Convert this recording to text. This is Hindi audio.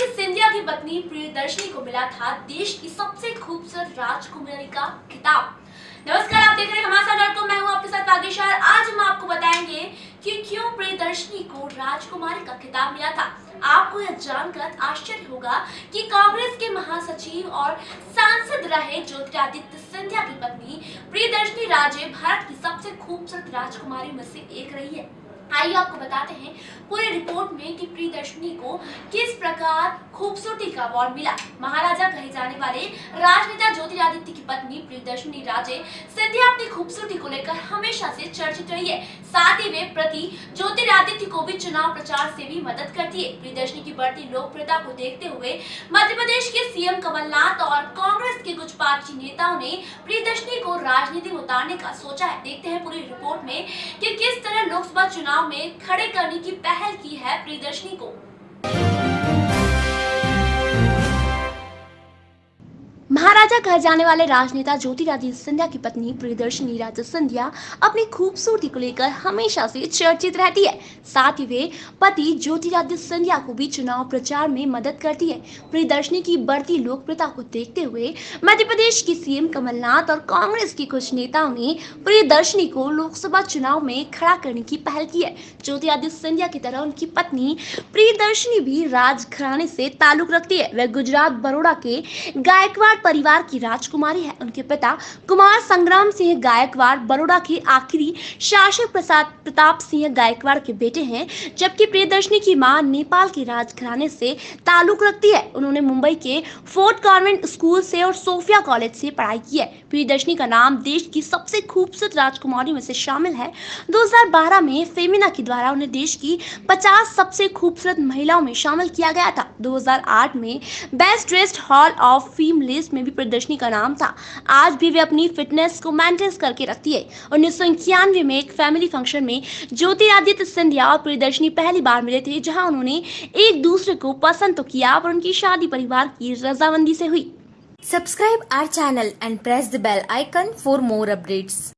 ज्योतिरादित्य सिंधिया की पत्नी प्रियदर्शनी को मिला था देश की सबसे खूबसूरत राजकुमारी का खिताब। नमस्कार, आप देख रहे हैं हमारा डॉट कॉम मैं हूँ आपके साथ भाग्यशाल आज हम आपको बताएँगे कि क्यों प्रियदर्शनी को राजकुमारी का खिताब मिला था। आपको यह जानकर आश्चर्य होगा कि कांग्रेस के महासचिव और सांसद रहे ज्योतिरादित्य सिंधिया की पत्नी प्रियदर्शनी राजे भारत की सबसे खूबसूरत राजकुमारी में से एक रही है। आइए आपको बताते हैं पूरे रिपोर्ट में कि प्रियदर्शनी को किस प्रकार खूबसूरती का अवार्ड मिला। महाराजा कहे जाने वाले राजनेता ज्योतिरादित्य की पत्नी प्रियदर्शनी राजे सिंधिया अपनी खूबसूरती को लेकर हमेशा से चर्चित रही है। साथ ही वे प्रति ज्योतिरादित्य को भी चुनाव प्रचार से भी मदद करती है। प्रियदर्शनी की बढ़ती लोकप्रियता को देखते हुए मध्य प्रदेश के सीएम कमलनाथ और कांग्रेस पार्टी नेताओं ने प्रियदर्शनी को राजनीति में उतारने का सोचा है। देखते हैं पूरी रिपोर्ट में कि किस तरह लोकसभा चुनाव में खड़े करने की पहल की है प्रियदर्शनी को। महाराजा कहे जाने वाले राजनेता ज्योतिरादित्य सिंधिया की पत्नी प्रियदर्शनी राजे सिंधिया अपनी खूबसूरती को लेकर हमेशा से चर्चित रहती है। साथ ही वे पति ज्योतिरादित्य सिंधिया को भी चुनाव प्रचार में मदद करती है। प्रियदर्शनी की बढ़ती लोकप्रियता को देखते हुए मध्य प्रदेश की सीएम कमलनाथ और कांग्रेस के कुछ नेताओं ने प्रियदर्शनी को लोकसभा चुनाव में खड़ा करने की पहल की है। ज्योतिरादित्य सिंधिया की तरह उनकी पत्नी प्रियदर्शनी भी राजघराने से ताल्लुक रखती है। वह गुजरात बड़ोड़ा के गायकवाड़ परिवार की राजकुमारी है। उनके पिता कुमार संग्राम सिंह गायकवाड़ बड़ोड़ा के आखिरी शासक प्रसाद प्रताप सिंह गायकवाड़ के बेटे हैं, जबकि प्रियदर्शनी की माँ नेपाल के राजघराने से ताल्लुक रखती है। उन्होंने मुंबई के फोर्ट कॉन्वेंट स्कूल से और सोफिया कॉलेज से पढ़ाई की है। प्रियदर्शनी का नाम देश की सबसे खूबसूरत राजकुमारी में से शामिल है। 2012 में फेमिना के द्वारा उन्हें देश की 50 सबसे खूबसूरत महिलाओं में शामिल किया गया था। 2008 में best dressed hall of fame list में भी प्रदर्शनी का नाम था। आज भी वे अपनी फिटनेस को मेंटेन करके रखती है। उन्नीस सौ इक्यानवे में एक फैमिली फ़ंक्शन में ज्योतिरादित्य सिंधिया और प्रदर्शनी पहली बार मिले थे, जहाँ उन्होंने एक दूसरे को पसंद तो किया पर उनकी शादी परिवार की रजामंदी से हुई। Subscribe our channel and press the bell icon for more updates.